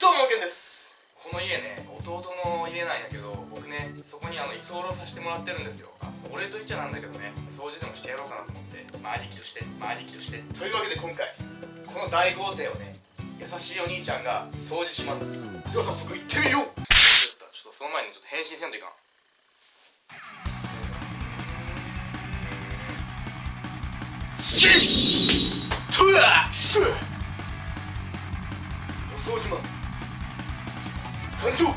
県です。この家ね弟の家なんやけど僕ねそこにあの居候させてもらってるんですよ。あお礼と言っちゃなんだけどね掃除でもしてやろうかなと思ってまあ兄貴としてまあ兄貴として。というわけで今回この大豪邸をね優しいお兄ちゃんが掃除します。では早速行ってみよう。ちょっとその前にちょっと返信せんといかん。シットゥラシュお掃除マン参上は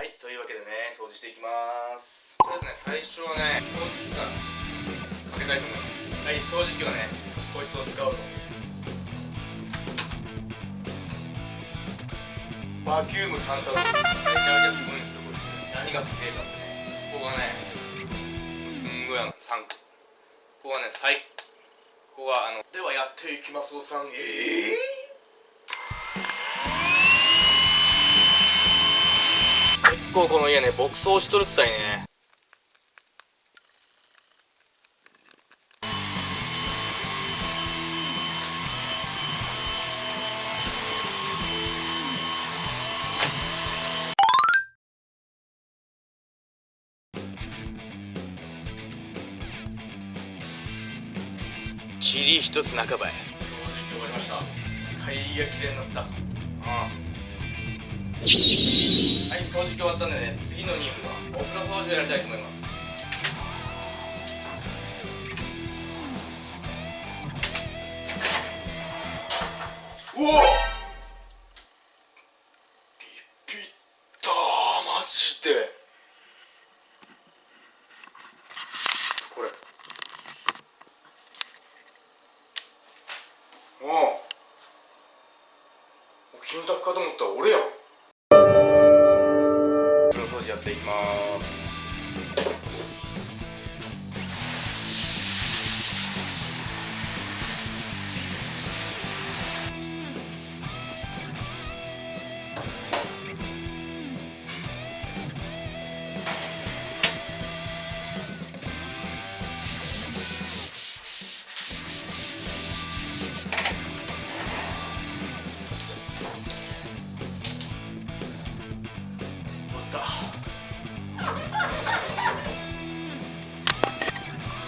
いというわけでね掃除していきます。とりあえずね最初はね掃除機からかけたいと思います。はい掃除機はねこいつを使うと。バキュームサンタロめちゃめちゃすごいんですよこいつ何がすげえかってね。ここがねすんごいあの3ここがね最ここはあのではやっていきますおさん。ええー、構この家ね牧草しとるっつったいね。塵一つ半ばへ掃除機終わりました。タイヤきれいになった。ああ掃除機終わったんでね次の任務はお風呂掃除をやりたいと思います。おおビビったマジで。これ。おおキムタクかと思ったら俺やん。やっていきます。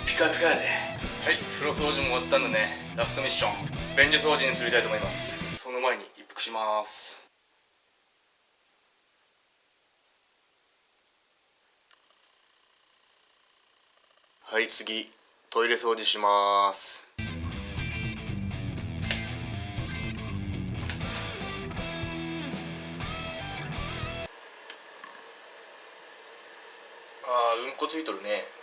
ピカピカやで。はい風呂掃除も終わったんでね。ラストミッション。便所掃除に移りたいと思います。その前に一服します。はい次。トイレ掃除します。あーうんこついとるね。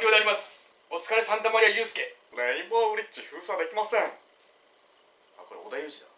完了であります。お疲れサンタマリアユウスケ。レインボーブリッジ封鎖できません。あこれ織田裕二だ